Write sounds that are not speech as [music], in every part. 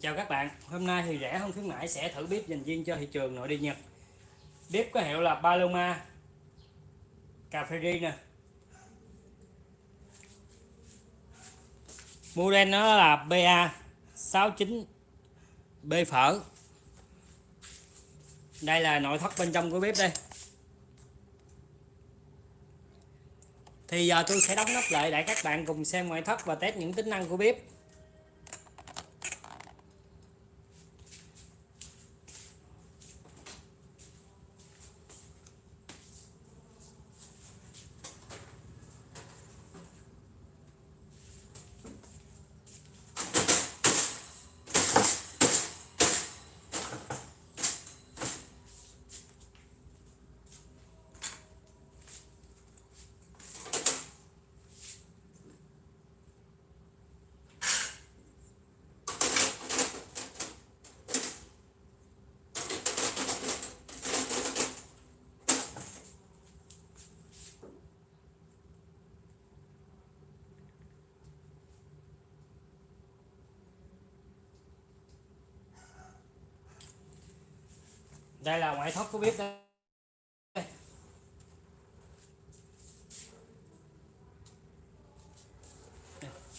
Chào các bạn, hôm nay thì rẻ hơn khuyến mãi sẽ thử bếp dành riêng cho thị trường nội địa Nhật. Bếp có hiệu là Paloma Caferi nè. Model nó là BA 69 B phở. Đây là nội thất bên trong của bếp đây. Thì giờ tôi sẽ đóng nắp lại để các bạn cùng xem ngoại thất và test những tính năng của bếp. Đây là ngoại thất của bếp đây.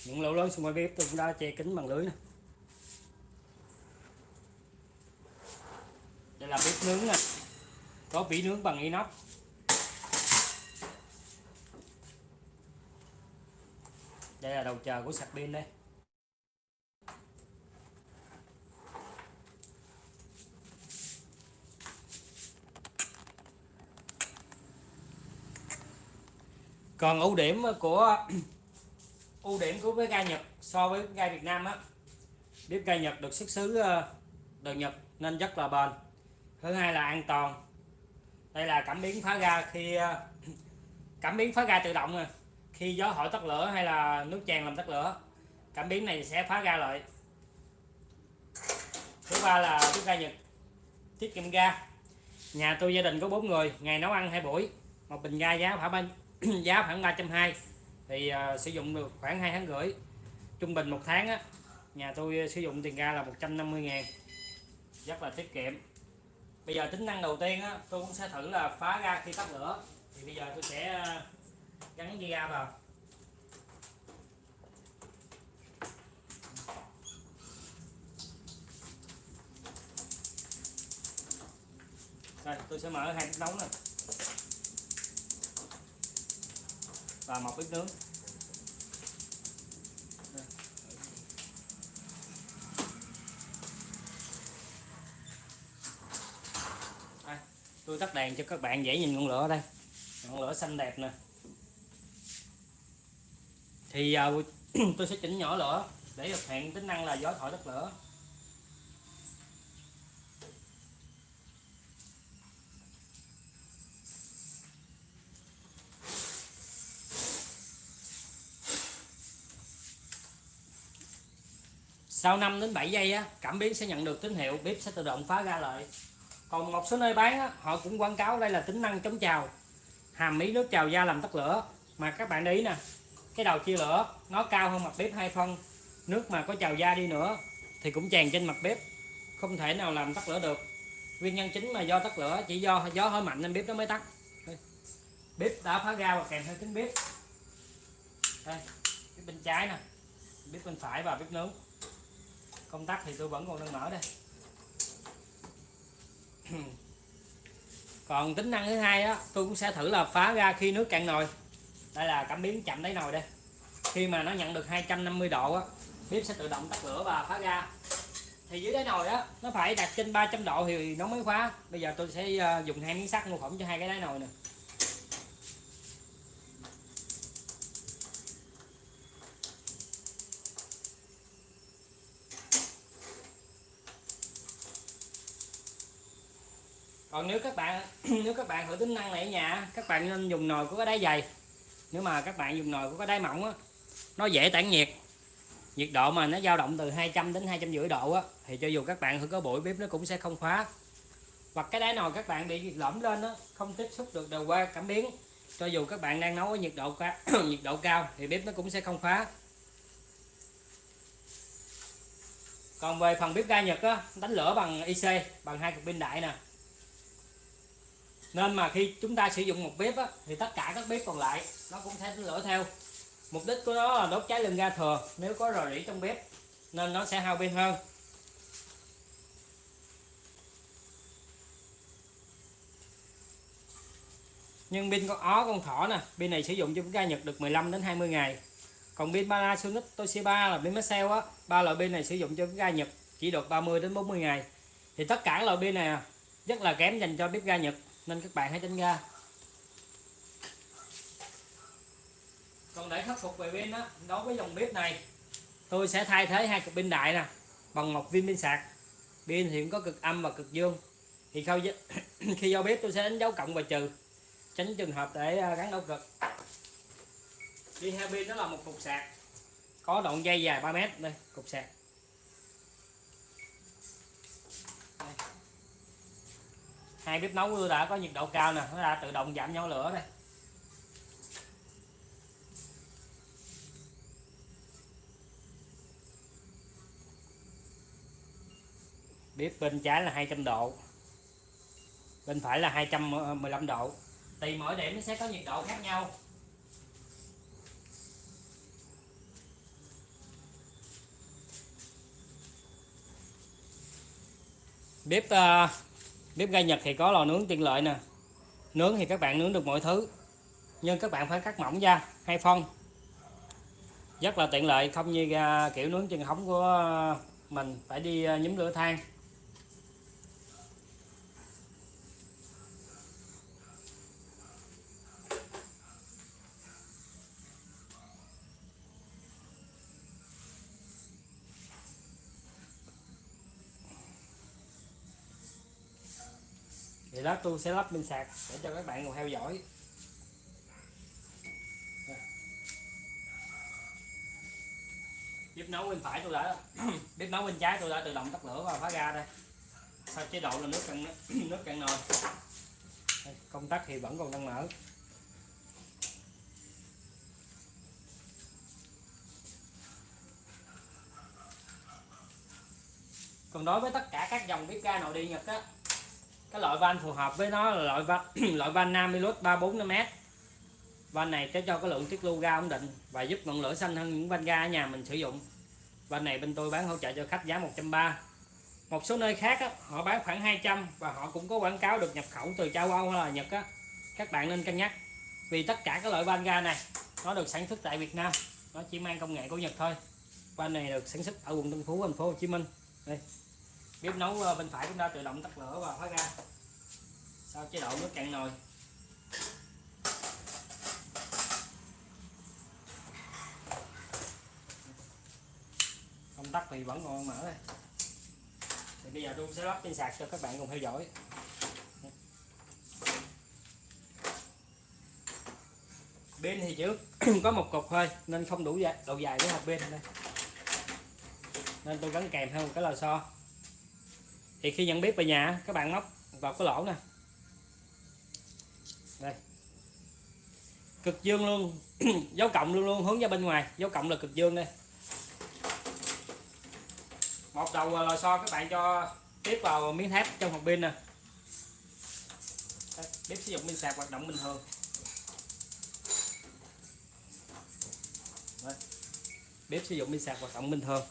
Những lỗ lớn xung quanh bếp tôi cũng đã che kính bằng lưới này. đây là bếp nướng nè. Có vỉ nướng bằng inox. Đây là đầu chờ của sạc pin đây. Còn ưu điểm ờ, của, [clears throat] ưu điểm của cái ga Nhật so với ga Việt Nam á bếp ga Nhật được xuất xứ ờ, từ Nhật nên rất là bền. Thứ hai là an toàn. Đây là cảm biến phá ga khi ờ, [clears throat] cảm biến phá ga tự động rồi khi gió hỏi tắt lửa hay là nước tràn làm tắt lửa, cảm biến này sẽ phá ga lại. Thứ ba là bếp ga Nhật. Tiết kiệm ga. Nhà tôi gia đình có bốn người, ngày nấu ăn hai buổi, một bình ga giá khoảng bao [clears throat] giá khoảng 320 thì uh, sử dụng được khoảng 2 tháng rưỡi. Trung bình một tháng á nhà tôi à, sử dụng tiền ga là 150 ngàn. Rất là tiết kiệm. Bây giờ tính năng đầu tiên á tôi cũng sẽ thử là phá ga khi tắt lửa. Thì bây giờ tôi sẽ à, gắn dây ga vào. Đây tôi sẽ mở hai cái nóng này. Và một ít nước. đây, tôi tắt đèn cho các bạn dễ nhìn ngọn lửa đây. Ngọn lửa xanh đẹp nè. Thì à, giờ [coughs] tôi sẽ chỉnh nhỏ lửa để thực hiện tính năng là gió thổi tắt lửa. Sau 5 đến 7 giây á, cảm biến sẽ nhận được tín hiệu bếp sẽ tự động phá ra lại còn một số nơi bán á, họ cũng quảng cáo đây là tính năng chống trào hàm mí nước trào da làm tắt lửa. Mà các bạn để ý nè cái đầu chia lửa nó cao hơn mặt bếp hai phân. Nước mà có trào da đi nữa thì cũng tràn trên mặt bếp. Không thể nào làm tắt lửa được. Nguyên nhân chính mà do tắt lửa chỉ do gió hơi mạnh nên bếp nó mới tắt. Bếp đã phá ra và kèm theo kính bếp. Đây bếp bên trái nè bếp bên phải và bếp nướng công tắc thì tôi vẫn còn đang mở đây. Còn tính năng thứ hai á, tôi cũng sẽ thử là phá ra khi nước cạn nồi. Đây là cảm biến chậm đáy nồi đây. Khi mà nó nhận được 250 độ á, bếp sẽ tự động tắt lửa và phá ra. Thì dưới đáy nồi á, nó phải đặt trên 300 độ thì nó mới khóa bây giờ tôi sẽ ờ, dùng hai miếng sắt mô phỏng cho hai cái đáy nồi nè. Còn nếu các bạn, [clears throat] nếu các bạn thử tính năng này ở nhà, các bạn nên dùng nồi có cái đáy dày. Nếu mà các bạn dùng nồi có cái đáy mỏng á, nó dễ tản nhiệt. Nhiệt độ mà nó dao động từ 200 đến hai trăm rưỡi độ á, thì cho dù các bạn thử có bụi bếp nó cũng sẽ không khóa. Hoặc cái đáy nồi các bạn bị lõm lên á, không tiếp xúc được đầu qua cảm biến. Cho dù các bạn đang nấu ở nhiệt độ cao [clears throat] nhiệt độ cao thì bếp nó cũng sẽ không khóa. Còn về phần bếp ga Nhật á, đánh lửa bằng IC bằng hai cục pin đại nè nên mà khi chúng ta sử dụng một bếp á, thì tất cả các bếp còn lại nó cũng sẽ lửa theo. Mục đích của nó là đốt cháy lượng ga thừa nếu có rò rỉ trong bếp nên nó sẽ hao pin hơn. Nhưng pin con ó con thỏ nè pin này sử dụng cho ga Nhật được 15 đến 20 ngày. Còn pin Panasonic Toshiba là pin Maxell á ba loại pin này sử dụng cho ga Nhật chỉ được 30 đến 40 ngày. Thì tất cả loại pin này à, rất là kém dành cho bếp ga Nhật nên các bạn hãy tránh ga còn để khắc phục về pin á đối với dòng bếp này tôi sẽ thay thế hai cục pin đại nè bằng một viên pin sạc. Pin thì cũng có cực âm và cực dương. Thì khi [coughs] khi giao bếp tôi sẽ đánh dấu cộng và trừ tránh trường hợp để à, gắn đấu cực. Đi hai pin đó là một cục sạc có đoạn dây dài 3 mét đây cục sạc hai bếp nấu đã có nhiệt độ cao nè nó đã tự động giảm nhỏ lửa đây. Bếp bên trái là 200 độ bên phải là 215 độ. Tùy mỗi điểm nó sẽ có nhiệt độ khác nhau. Bếp uh, bếp ga Nhật thì có lò nướng tiện lợi nè. Nướng thì các bạn nướng được mọi thứ, nhưng các bạn phải cắt mỏng ra hay phân rất là tiện lợi, không như à, kiểu, nướng truyền hóng của mình, phải đi à, nhúm lửa than. Thì đó, tôi sẽ lắp pin sạc để cho các bạn cùng theo dõi. Bếp nấu bên phải tôi đã [clears throat] bếp nấu bên trái tôi đã tự động tắt lửa và phá ra đây. Sau chế độ là nước cạn [clears throat] nước cạn nồi. Công tắc thì vẫn còn đang mở. Còn đối với tất cả các dòng bếp ga nội địa nhật á cái loại van phù hợp với nó là loại van [clears throat] loại van Namilus 345m van này sẽ cho cái lượng tiết lưu ga ổn định và giúp ngọn lửa xanh hơn những van ga ở nhà mình sử dụng. Van này bên tôi bán hỗ trợ cho khách giá 130 một số nơi khác á, họ bán khoảng 200 và họ cũng có quảng cáo được nhập khẩu từ châu Âu hay là Nhật á. Các bạn nên cân nhắc. Vì tất cả các loại van ga này nó được sản xuất tại Việt Nam. Nó chỉ mang công nghệ của Nhật thôi. Van này được sản xuất ở quận Tân Phú thành phố Hồ Chí Minh. Đây bếp nấu ờ, bên phải chúng ta tự động tắt lửa và khóa ra. sau chế độ nước cạn nồi. Công tắc thì vẫn còn mở đây thì bây giờ tôi sẽ lắp pin sạc cho các bạn cùng theo dõi. Bên thì trước [clears throat] có một cục thôi nên không đủ dài, độ dài để hộp pin đây. Nên tôi gắn kèm theo một cái lò xo thì khi nhận bếp về nhà, các bạn móc vào cái lỗ nè. Đây. Cực dương luôn. [clears throat] Dấu cộng luôn luôn, hướng ra bên ngoài. Dấu cộng là cực dương đây. Một đầu lò xo, các bạn cho tiếp vào miếng thép trong hộp pin nè. Bếp sử dụng pin sạc hoạt động bình thường. Đây. bếp sử dụng pin sạc hoạt động bình thường.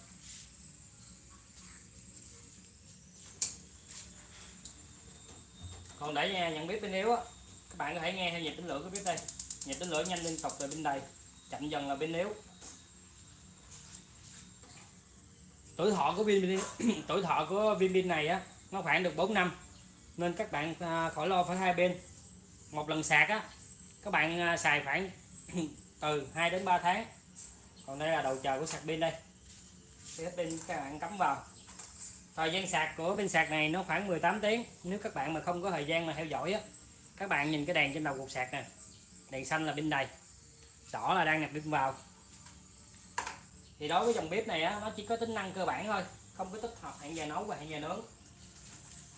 Còn để nghe nhận biết bên yếu á, các bạn có thể nghe theo nhịp tính lửa của bếp đây. Nhịp tính lửa nhanh liên tục từ bên đầy chậm dần là bên yếu. Tuổi thọ của pin [coughs] tuổi thọ của viên pin này á, nó khoảng được 4 năm, nên các bạn à, khỏi lo phải hai bên. Một lần sạc á, các bạn à, xài khoảng [coughs] từ 2 đến 3 tháng. Còn đây là đầu chờ của sạc pin đây. Cái pin các bạn cắm vào thời gian sạc của pin sạc này nó khoảng 18 tiếng. Nếu các bạn mà không có thời gian mà theo dõi á, các bạn nhìn cái đèn trên đầu cục sạc nè. Đèn xanh là pin đầy. Đỏ là đang nhập pin vào. Thì đối với dòng bếp này á, nó chỉ có tính năng cơ bản thôi. Không có tích hợp hẹn giờ nấu và hẹn giờ nướng.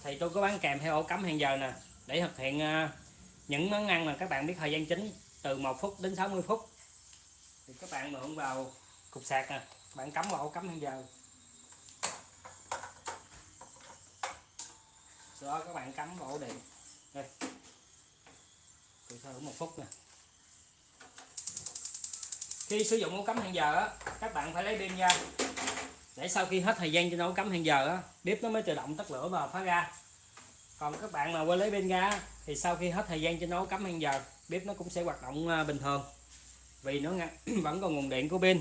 Thì tôi có bán kèm theo ổ cắm hẹn giờ nè, để thực hiện ờ, những món ăn mà các bạn biết thời gian chính từ 1 phút đến 60 phút. Thì các bạn mượn vào cục sạc nè, bạn cắm vào ổ cắm hẹn giờ. Đó các bạn cắm vào ổ điện. Đây. Tôi thử một phút nè. Khi sử dụng ổ cắm hẹn giờ á, các bạn phải lấy pin ra. Để sau khi hết thời gian cho ổ cắm hẹn giờ á, bếp nó mới tự động tắt lửa và phá ra. Còn các bạn mà quên lấy pin ra thì sau khi hết thời gian cho ổ cắm hẹn giờ, bếp nó cũng sẽ hoạt động à, bình thường. Vì nó [clears throat] vẫn còn nguồn điện của pin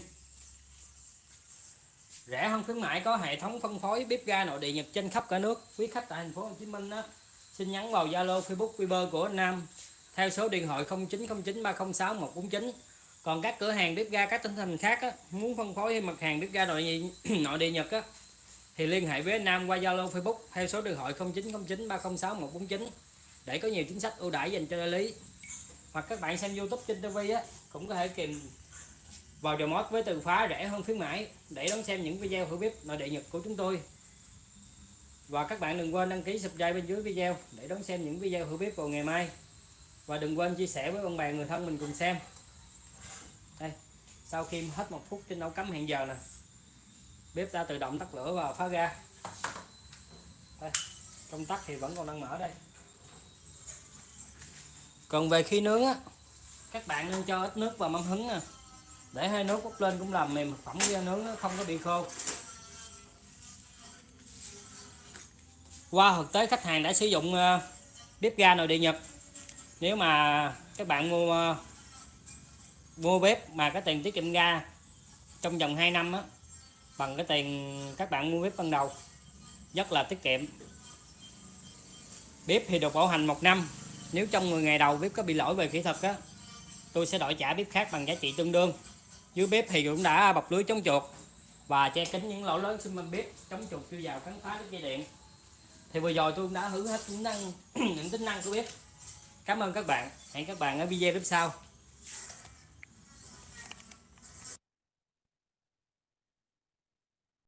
rẻ hơn khuyến mãi có hệ thống phân phối bếp ga nội địa Nhật trên khắp cả nước. Quý khách tại thành phố Hồ Chí Minh đó, xin nhắn vào Zalo Facebook Viber của anh Nam. Theo số điện thoại 0909 306 149 còn các cửa hàng bếp ga các tỉnh thành khác á, muốn phân phối hay mặt hàng bếp ga nội địa, [clears throat] nội địa Nhật á, thì liên hệ với anh Nam qua Zalo Facebook. Theo số điện thoại 0909 306 149 để có nhiều chính sách ưu đãi dành cho đại lý. Hoặc các bạn xem YouTube trên TV á cũng có thể kèm vào dòng mót với từ khóa rẻ hơn khuyến mãi để đón xem những video thử bếp nội địa Nhật của chúng tôi. Và các bạn đừng quên đăng ký subscribe bên dưới video để đón xem những video thử bếp vào ngày mai. Và đừng quên chia sẻ với bạn bè người thân mình cùng xem. Đây sau khi hết một phút trên nấu cắm hẹn giờ nè bếp ta tự động tắt lửa và phá ra. Đây, công tắc thì vẫn còn đang mở đây. Còn về khi nướng á các bạn nên cho ít nước vào mâm hứng nè để hơi nước bốc lên cũng làm mềm thực phẩm ra nướng nó không có bị khô. Qua thực tế, khách hàng đã sử dụng ờ, bếp ga nồi điện Nhật. Nếu mà các bạn mua ờ, mua bếp mà cái tiền tiết kiệm ga trong vòng 2 năm á, bằng cái tiền các bạn mua bếp ban đầu, rất là tiết kiệm. Bếp thì được bảo hành một năm. Nếu trong 10 ngày đầu bếp có bị lỗi về kỹ thuật á, tôi sẽ đổi trả bếp khác bằng giá trị tương đương dưới bếp thì cũng đã bọc lưới chống chuột. Và che kín những lỗ lớn xung quanh bếp, chống chuột chưa vào cắn phá đứt dây điện. Thì vừa rồi tôi cũng đã hứa hết tính năng, [clears throat] những tính năng của bếp. Cảm ơn các bạn. Hẹn các bạn ở video tiếp sau.